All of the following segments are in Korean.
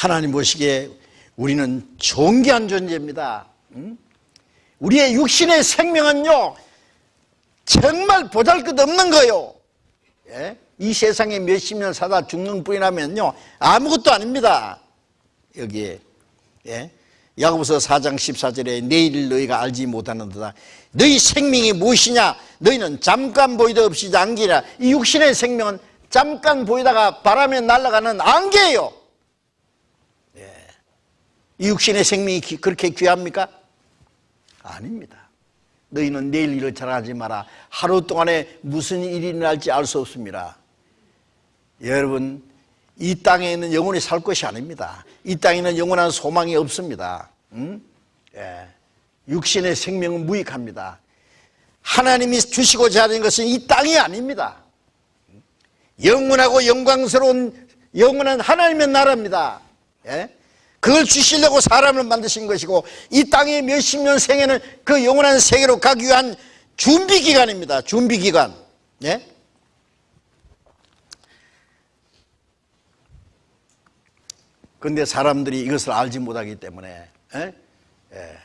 하나님 보시기에 우리는 존귀한 존재입니다. 응? 우리의 육신의 생명은요, 정말 보잘 것 없는 거요. 예? 이 세상에 몇십 년 사다 죽는 뿐이라면요, 아무것도 아닙니다. 여기에. 예? 야고보서 4장 14절에 내일 너희가 알지 못하는도다. 너희 생명이 무엇이냐? 너희는 잠깐 보이다 없이 안개라. 이 육신의 생명은 잠깐 보이다가 바람에 날아가는 안개예요. 예. 이 육신의 생명이 그렇게 귀합니까? 아닙니다. 너희는 내일 일을 잘하지 마라. 하루 동안에 무슨 일이 날지 알 수 없습니다. 여러분, 이 땅에는 영원히 살 것이 아닙니다. 이 땅에는 영원한 소망이 없습니다. 음? 예. 육신의 생명은 무익합니다. 하나님이 주시고자 하는 것은 이 땅이 아닙니다. 영원하고 영광스러운 영원한 하나님의 나라입니다. 예? 그걸 주시려고 사람을 만드신 것이고 이 땅의 몇십 년 생에는 그 영원한 세계로 가기 위한 준비 기간입니다. 준비 기간. 예? 근데 사람들이 이것을 알지 못하기 때문에 예? 예.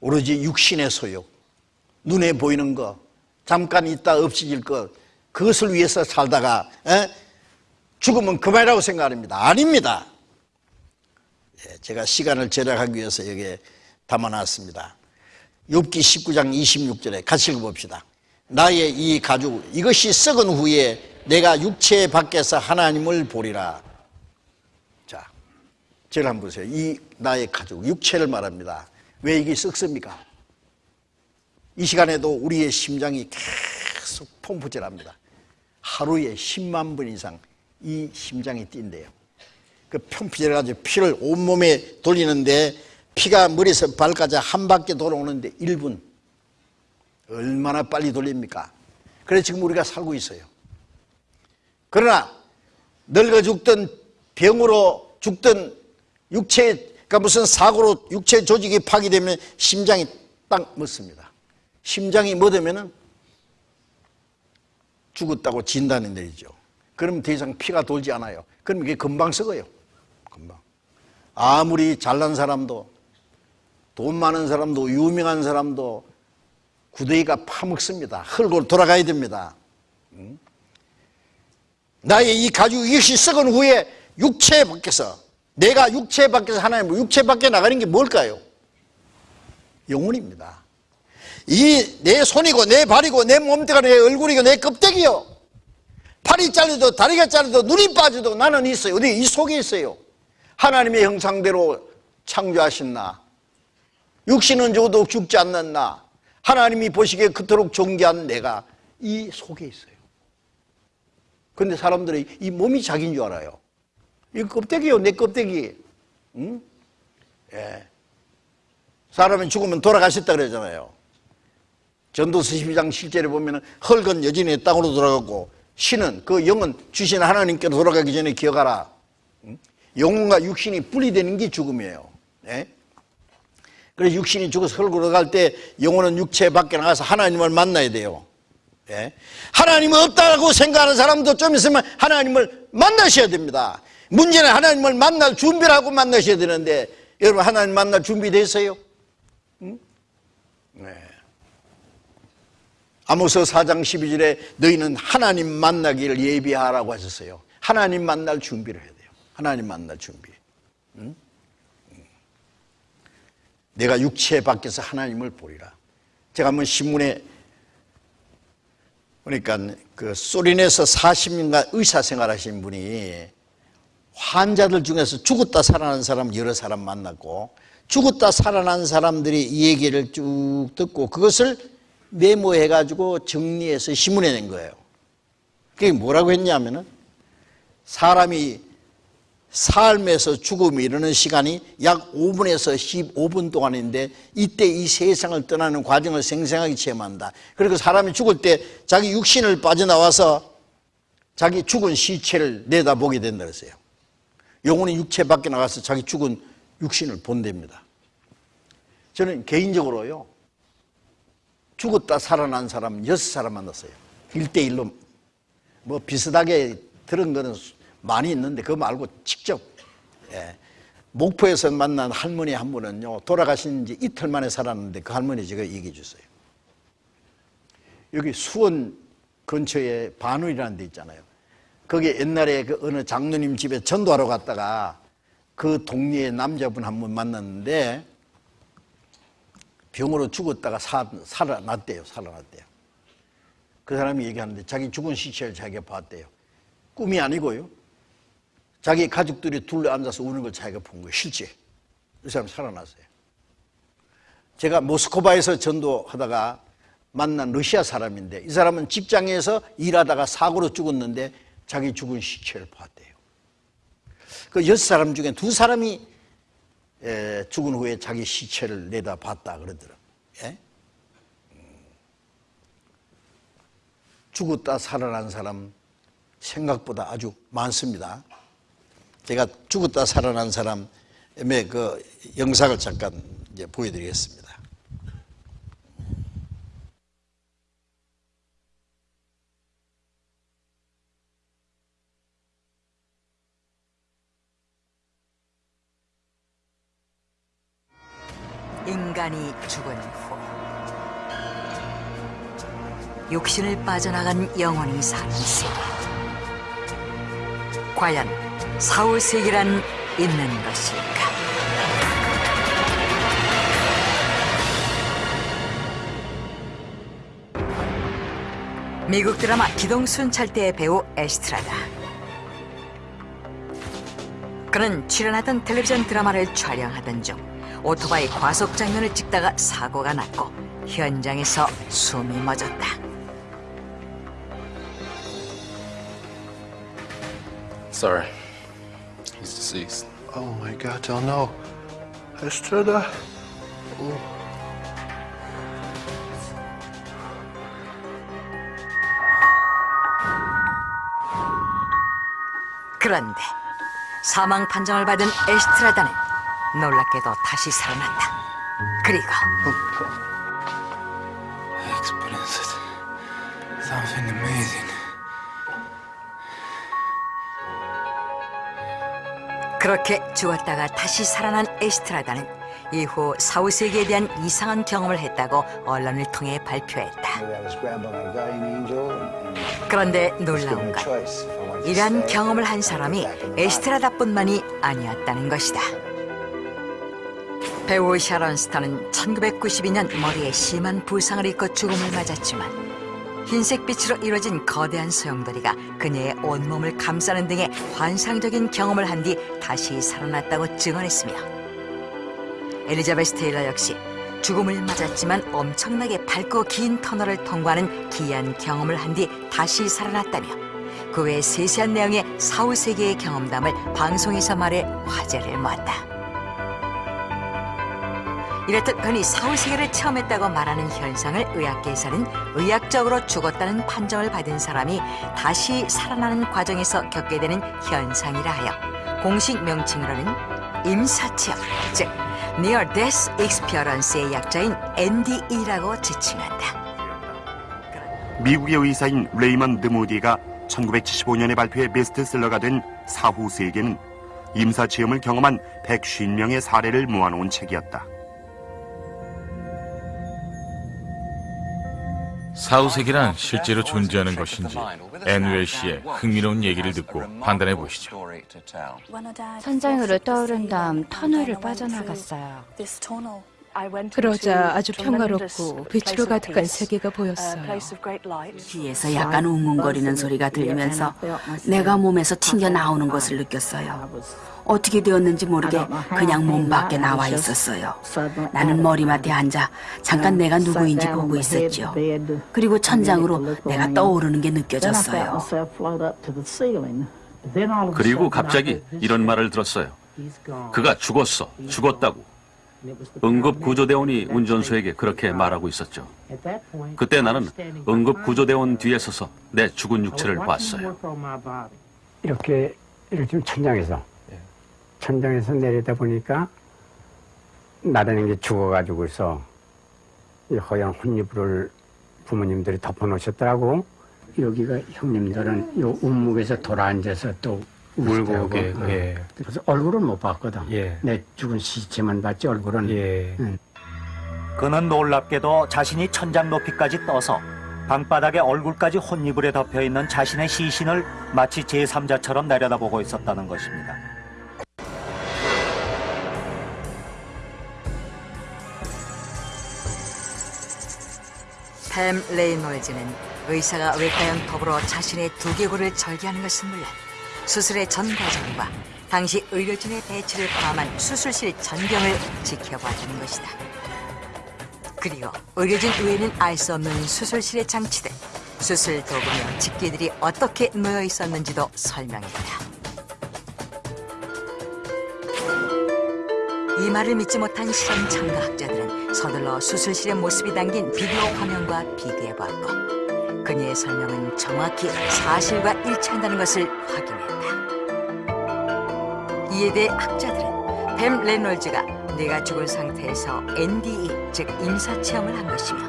오로지 육신의 소욕, 눈에 보이는 것, 잠깐 있다 없어질 것, 그것을 위해서 살다가 예? 죽으면 그만이라고 생각합니다. 아닙니다. 예, 제가 시간을 절약하기 위해서 여기에 담아놨습니다. 욥기 19장 26절에 같이 읽어봅시다. 나의 이 가죽 이것이 썩은 후에 내가 육체 밖에서 하나님을 보리라. 자, 저를 한번 보세요. 이 나의 가죽, 육체를 말합니다. 왜 이게 썩습니까? 이 시간에도 우리의 심장이 계속 펌프질합니다. 하루에 10만 번 이상 이 심장이 뛴대요. 그 펌프질해가지고 피를 온몸에 돌리는데 피가 머리에서 발까지 한 바퀴 돌아오는데 1분. 얼마나 빨리 돌립니까? 그래서 지금 우리가 살고 있어요. 그러나 늙어 죽든 병으로 죽든 육체가 무슨 사고로 육체 조직이 파괴되면 심장이 딱 멎습니다. 심장이 멎으면 죽었다고 진단이 내리죠. 그러면 더 이상 피가 돌지 않아요. 그럼 이게 금방 썩어요. 금방. 아무리 잘난 사람도 돈 많은 사람도 유명한 사람도 구더기가 파먹습니다. 흙으로 돌아가야 됩니다. 나의 이 가죽 이것이 썩은 후에 육체 밖에서 내가 육체 밖에서 하나님 육체 밖에 나가는 게 뭘까요? 영혼입니다. 이 내 손이고 내 발이고 내 몸뚱아리 내 얼굴이고 내 껍데기요. 팔이 잘려도 다리가 잘려도 눈이 빠져도 나는 있어요. 어디 이 속에 있어요. 하나님의 형상대로 창조하신 나. 육신은 죽어도 죽지 않는 나. 하나님이 보시기에 그토록 존귀한 내가 이 속에 있어요. 근데 사람들이 이 몸이 자기인 줄 알아요. 이 껍데기요, 내 껍데기. 응? 예. 사람이 죽으면 돌아가셨다 그러잖아요. 전도서 12장 7절에 보면 헐건 여진이 땅으로 돌아가고 신은 그 영은 주신 하나님께로 돌아가기 전에 기억하라. 영혼과 육신이 분리되는 게 죽음이에요. 네? 그래서 육신이 죽어서 흙으로 갈 때 영혼은 육체 밖에 나가서 하나님을 만나야 돼요. 예? 하나님은 없다고 생각하는 사람도 좀 있으면 하나님을 만나셔야 됩니다. 문제는 하나님을 만날 준비를 하고 만나셔야 되는데 여러분 하나님 만날 준비됐어요? 응? 네. 아모스 4장 12절에 너희는 하나님 만나기를 예비하라고 하셨어요. 하나님 만날 준비를 해야 돼요. 하나님 만날 준비. 응? 내가 육체 밖에서 하나님을 보리라. 제가 한번 신문에 그러니까 그 소린에서 40년간 의사 생활하신 분이 환자들 중에서 죽었다 살아난 사람 여러 사람 만났고 죽었다 살아난 사람들이 이 얘기를 쭉 듣고 그것을 메모해 가지고 정리해서 신문에 낸 거예요. 그게 뭐라고 했냐면은 사람이 삶에서 죽음이 이르는 시간이 약 5분에서 15분 동안인데 이때 이 세상을 떠나는 과정을 생생하게 체험한다. 그리고 사람이 죽을 때 자기 육신을 빠져나와서 자기 죽은 시체를 내다보게 된다 그랬어요. 영혼이 육체 밖에 나가서 자기 죽은 육신을 본답니다. 저는 개인적으로요. 죽었다 살아난 사람 여섯 사람 만났어요. 1대1로 뭐 비슷하게 들은 거는 많이 있는데 그거 말고 직접 예. 목포에서 만난 할머니 한 분은요 돌아가신 지 이틀 만에 살았는데 그 할머니 제가 얘기해 줬어요. 여기 수원 근처에 반울이라는 데 있잖아요. 거기 옛날에 그 어느 장로님 집에 전도하러 갔다가 그 동네에 남자분 한 분 만났는데 병으로 죽었다가 사, 살아났대요. 살아났대요. 그 사람이 얘기하는데 자기 죽은 시체를 자기가 봤대요. 꿈이 아니고요. 자기 가족들이 둘러 앉아서 우는 걸 자기가 본 거예요. 실제. 이 사람 살아났어요. 제가 모스크바에서 전도하다가 만난 러시아 사람인데 이 사람은 직장에서 일하다가 사고로 죽었는데 자기 죽은 시체를 봤대요. 그 여섯 사람 중에 두 사람이 에, 죽은 후에 자기 시체를 내다 봤다 그러더라. 예? 음. 죽었다 살아난 사람 생각보다 아주 많습니다. 제가 죽었다 살아난 사람의 그 영상을 잠깐 이제 보여드리겠습니다. 육신을 빠져나간 영혼이 사는 세계. 과연 사후 세계란 있는 것일까? 미국 드라마 기동순 찰대의 배우 에스트라다. 그는 출연하던 텔레비전 드라마를 촬영하던 중 오토바이 과속 장면을 찍다가 사고가 났고 현장에서 숨이 멎었다. Sorry. He's deceased. Oh my god, oh no. Estrada. 그런데 사망 판정을 받은 에스트라다는 놀랍게도 다시 살아났다. 그리고 I 그렇게 죽었다가 다시 살아난 에스트라다는 이후 사후세계에 대한 이상한 경험을 했다고 언론을 통해 발표했다. 그런데 놀라운 건 이러한 경험을 한 사람이 에스트라다뿐만이 아니었다는 것이다. 배우 샤론 스타는 1992년 머리에 심한 부상을 입고 죽음을 맞았지만 흰색 빛으로 이루어진 거대한 소용돌이가 그녀의 온몸을 감싸는 등의 환상적인 경험을 한 뒤 다시 살아났다고 증언했으며 엘리자베스 테일러 역시 죽음을 맞았지만 엄청나게 밝고 긴 터널을 통과하는 기이한 경험을 한 뒤 다시 살아났다며 그 외 세세한 내용의 사후 세계의 경험담을 방송에서 말해 화제를 모았다. 이렇듯 흔히 사후세계를 체험했다고 말하는 현상을 의학계에서는 의학적으로 죽었다는 판정을 받은 사람이 다시 살아나는 과정에서 겪게 되는 현상이라 하여 공식 명칭으로는 임사체험, 즉 Near Death Experience의 약자인 NDE라고 지칭한다. 미국의 의사인 레이먼드 모디가 1975년에 발표해 베스트셀러가 된 사후 세계는 임사 체험을 경험한 150명의 사례를 모아놓은 책이었다. 사후세계란 실제로 존재하는 것인지 앤웰 씨의 흥미로운 얘기를 듣고 판단해 보시죠. 선장으로 떠오른 다음 터널을 빠져나갔어요. 그러자 아주 평화롭고 빛으로 가득한 세계가 보였어요. 뒤에서 약간 웅웅거리는 소리가 들리면서 내가 몸에서 튕겨 나오는 것을 느꼈어요. 어떻게 되었는지 모르게 그냥 몸 밖에 나와 있었어요. 나는 머리맡에 앉아 잠깐 내가 누구인지 보고 있었죠. 그리고 천장으로 내가 떠오르는 게 느껴졌어요. 그리고 갑자기 이런 말을 들었어요. 그가 죽었어. 죽었다고. 응급구조대원이 운전수에게 그렇게 말하고 있었죠. 그때 나는 응급구조대원 뒤에 서서 내 죽은 육체를 봤어요. 이렇게 이렇게 천장에서 천장에서 내리다 보니까 나라는 게 죽어가지고서 이 허연 혼이불을 부모님들이 덮어놓으셨더라고. 여기가 형님들은 요 운목에서 돌아앉아서 또 울고 울고, 어. 예. 그래서 얼굴은 못 봤거든. 예. 내 죽은 시체만 봤지 얼굴은. 예. 응. 그는 놀랍게도 자신이 천장 높이까지 떠서 방바닥에 얼굴까지 혼이불에 덮여 있는 자신의 시신을 마치 제3자처럼 내려다보고 있었다는 것입니다. 팸 레이놀즈는 의사가 외과형 톱으로 자신의 두개골을 절개하는 것은 물론 수술의 전 과정과 당시 의료진의 배치를 포함한 수술실 전경을 지켜봐주는 것이다. 그리고 의료진 외에는 알 수 없는 수술실의 장치들, 수술 도구며 집기들이 어떻게 놓여 있었는지도 설명했다. 이 말을 믿지 못한 실험 참가학자들은 서둘러 수술실의 모습이 담긴 비디오 화면과 비교해보았고 그녀의 설명은 정확히 사실과 일치한다는 것을 확인했다. 이에 대해 학자들은 뱀 레놀즈가 뇌가 죽은 상태에서 NDE, 즉 임사체험을 한 것이며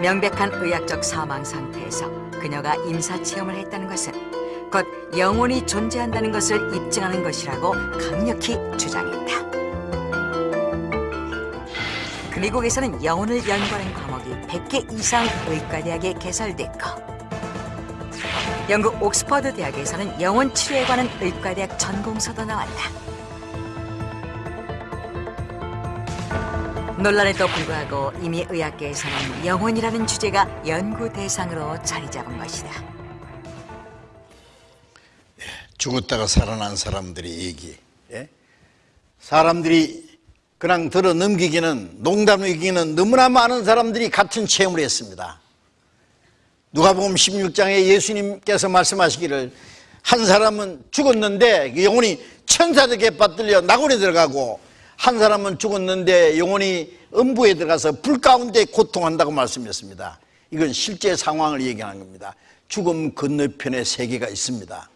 명백한 의학적 사망 상태에서 그녀가 임사체험을 했다는 것은 곧 영혼이 존재한다는 것을 입증하는 것이라고 강력히 주장했다. 그 미국에서는 영혼을 연구하는 과목이 100개 이상 의과대학에 개설됐고 영국 옥스퍼드 대학에서는 영혼 치료에 관한 의과대학 전공서도 나왔다. 논란에도 불구하고 이미 의학계에서는 영혼이라는 주제가 연구 대상으로 자리 잡은 것이다. 죽었다가 살아난 사람들의 얘기. 예? 사람들이 그냥 들어 넘기기는 농담 이기는 너무나 많은 사람들이 같은 체험을 했습니다. 누가복음 16장에 예수님께서 말씀하시기를 한 사람은 죽었는데 그 영혼이 천사들에게 받들려 낙원에 들어가고 한 사람은 죽었는데 영혼이 음부에 들어가서 불 가운데 고통한다고 말씀했습니다. 이건 실제 상황을 얘기하는 겁니다. 죽음 건너편에 세계가 있습니다.